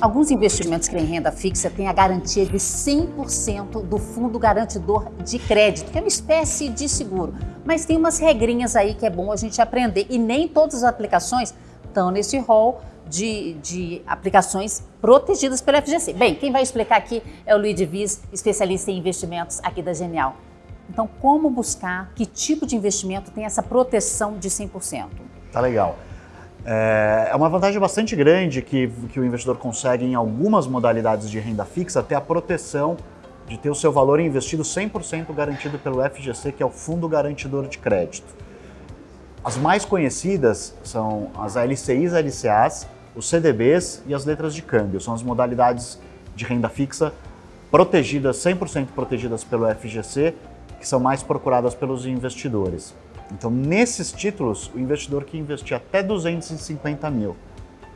Alguns investimentos que têm renda fixa têm a garantia de 100% do fundo garantidor de crédito, que é uma espécie de seguro. Mas tem umas regrinhas aí que é bom a gente aprender e nem todas as aplicações estão nesse rol de, de, aplicações protegidas pela FGC. Bem, quem vai explicar aqui é o Luiz Divis, especialista em investimentos aqui da Genial. Então, como buscar, que tipo de investimento tem essa proteção de 100%? Tá legal. É, é uma vantagem bastante grande que, que o investidor consegue em algumas modalidades de renda fixa ter a proteção de ter o seu valor investido 100% garantido pelo FGC, que é o Fundo Garantidor de Crédito. As mais conhecidas são as LCIs, LCAs, os CDBs e as letras de câmbio. São as modalidades de renda fixa protegidas, 100% protegidas pelo FGC, que são mais procuradas pelos investidores. Então, nesses títulos, o investidor que investir até 250 mil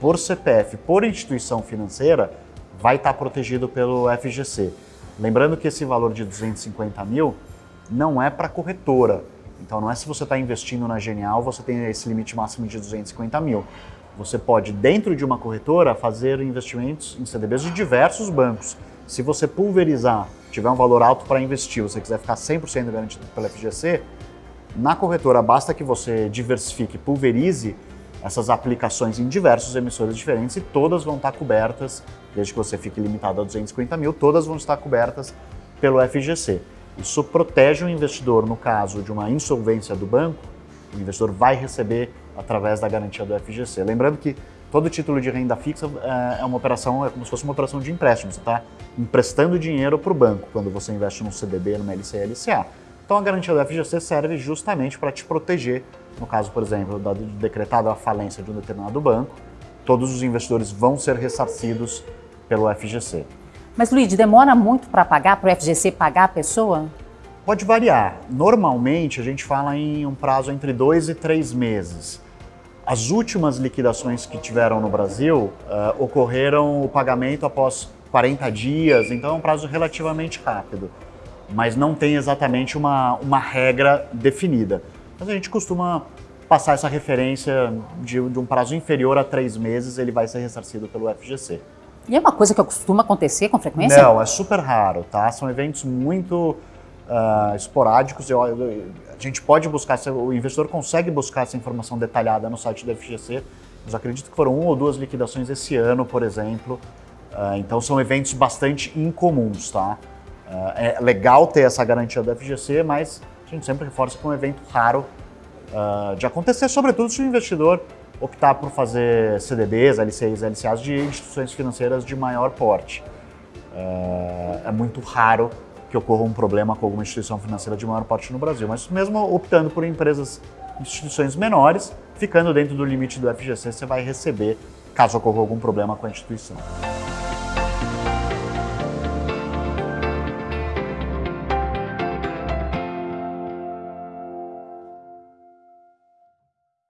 por CPF, por instituição financeira, vai estar protegido pelo FGC. Lembrando que esse valor de 250 mil não é para corretora. Então, não é se você está investindo na Genial, você tem esse limite máximo de 250 mil. Você pode, dentro de uma corretora, fazer investimentos em CDBs de diversos bancos. Se você pulverizar, tiver um valor alto para investir, você quiser ficar 100% garantido pela FGC, na corretora, basta que você diversifique, pulverize essas aplicações em diversos emissores diferentes e todas vão estar cobertas, desde que você fique limitado a 250 mil, todas vão estar cobertas pelo FGC. Isso protege o investidor no caso de uma insolvência do banco, o investidor vai receber através da garantia do FGC. Lembrando que todo título de renda fixa é, é uma operação, é como se fosse uma operação de empréstimo, você está emprestando dinheiro para o banco quando você investe num CDB, numa LCA, LCA. Então a garantia do FGC serve justamente para te proteger, no caso, por exemplo, da decretada a falência de um determinado banco, todos os investidores vão ser ressarcidos pelo FGC. Mas, Luiz, demora muito para pagar, para o FGC pagar a pessoa? Pode variar. Normalmente, a gente fala em um prazo entre dois e três meses. As últimas liquidações que tiveram no Brasil uh, ocorreram o pagamento após 40 dias, então é um prazo relativamente rápido mas não tem exatamente uma, uma regra definida. Mas a gente costuma passar essa referência de, de, um prazo inferior a três meses, ele vai ser ressarcido pelo FGC. E é uma coisa que costuma acontecer com frequência? Não, é super raro, tá? São eventos muito uh, esporádicos. Eu, eu, a gente pode buscar, o investidor consegue buscar essa informação detalhada no site do FGC, mas acredito que foram uma ou duas liquidações esse ano, por exemplo. Uh, então são eventos bastante incomuns, tá? É legal ter essa garantia do FGC, mas a gente sempre reforça que é um evento raro uh, de acontecer, sobretudo se o investidor optar por fazer CDBs, LCIs, LCAs de instituições financeiras de maior porte. Uh, é muito raro que ocorra um problema com alguma instituição financeira de maior porte no Brasil, mas mesmo optando por empresas, instituições menores, ficando dentro do limite do FGC, você vai receber caso ocorra algum problema com a instituição.